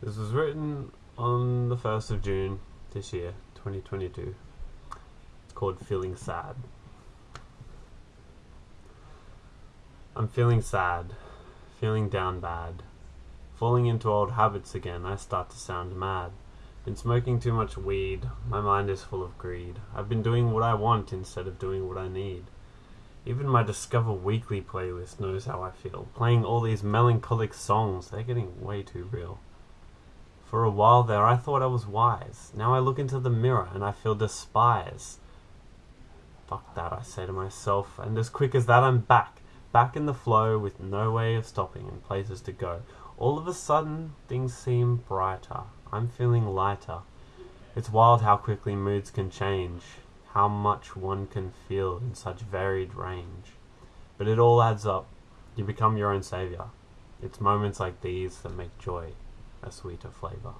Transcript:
This was written on the 1st of June this year, 2022. It's called Feeling Sad. I'm feeling sad, feeling down bad. Falling into old habits again, I start to sound mad. Been smoking too much weed, my mind is full of greed. I've been doing what I want instead of doing what I need. Even my Discover Weekly playlist knows how I feel. Playing all these melancholic songs, they're getting way too real. For a while there, I thought I was wise. Now I look into the mirror and I feel despise. Fuck that, I say to myself, and as quick as that, I'm back. Back in the flow with no way of stopping and places to go. All of a sudden, things seem brighter. I'm feeling lighter. It's wild how quickly moods can change, how much one can feel in such varied range. But it all adds up. You become your own savior. It's moments like these that make joy a sweeter flavor.